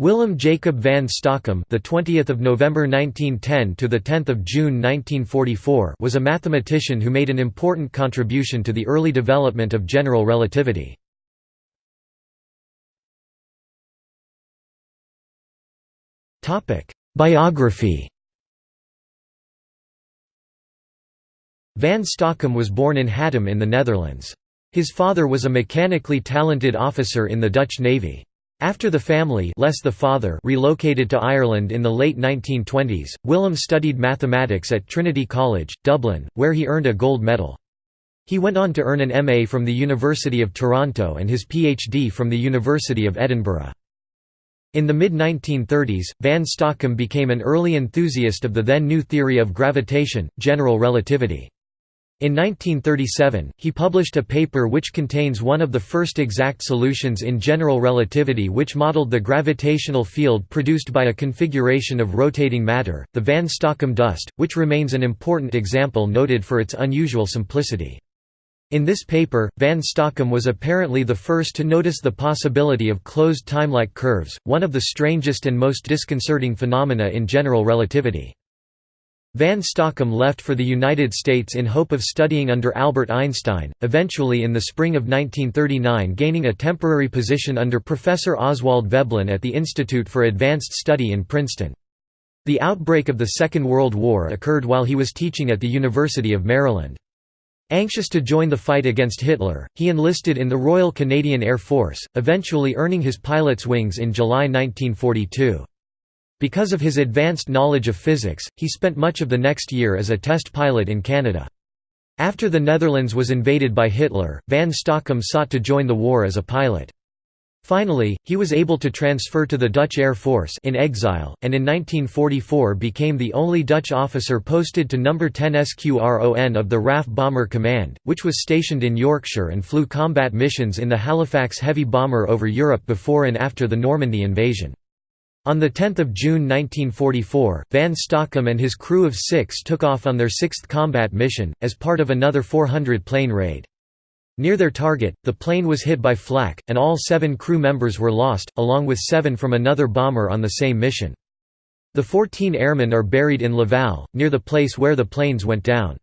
Willem Jacob van Stockum, the 20th of November 1910 to the 10th of June 1944, was a mathematician who made an important contribution to the early development of general relativity. Topic: Biography. Van Stockum was born in Hattem in the Netherlands. His father was a mechanically talented officer in the Dutch Navy. After the family less the father relocated to Ireland in the late 1920s, Willem studied mathematics at Trinity College, Dublin, where he earned a gold medal. He went on to earn an MA from the University of Toronto and his PhD from the University of Edinburgh. In the mid-1930s, Van Stockum became an early enthusiast of the then new theory of gravitation, general relativity. In 1937, he published a paper which contains one of the first exact solutions in general relativity which modeled the gravitational field produced by a configuration of rotating matter, the van Stockum dust, which remains an important example noted for its unusual simplicity. In this paper, van Stockum was apparently the first to notice the possibility of closed timelike curves, one of the strangest and most disconcerting phenomena in general relativity. Van Stockum left for the United States in hope of studying under Albert Einstein, eventually in the spring of 1939 gaining a temporary position under Professor Oswald Veblen at the Institute for Advanced Study in Princeton. The outbreak of the Second World War occurred while he was teaching at the University of Maryland. Anxious to join the fight against Hitler, he enlisted in the Royal Canadian Air Force, eventually earning his pilot's wings in July 1942. Because of his advanced knowledge of physics, he spent much of the next year as a test pilot in Canada. After the Netherlands was invaded by Hitler, van Stockum sought to join the war as a pilot. Finally, he was able to transfer to the Dutch Air Force in exile, and in 1944 became the only Dutch officer posted to No. 10 Squadron of the RAF Bomber Command, which was stationed in Yorkshire and flew combat missions in the Halifax heavy bomber over Europe before and after the Normandy invasion. On 10 June 1944, Van Stockum and his crew of six took off on their sixth combat mission, as part of another 400-plane raid. Near their target, the plane was hit by flak, and all seven crew members were lost, along with seven from another bomber on the same mission. The 14 airmen are buried in Laval, near the place where the planes went down.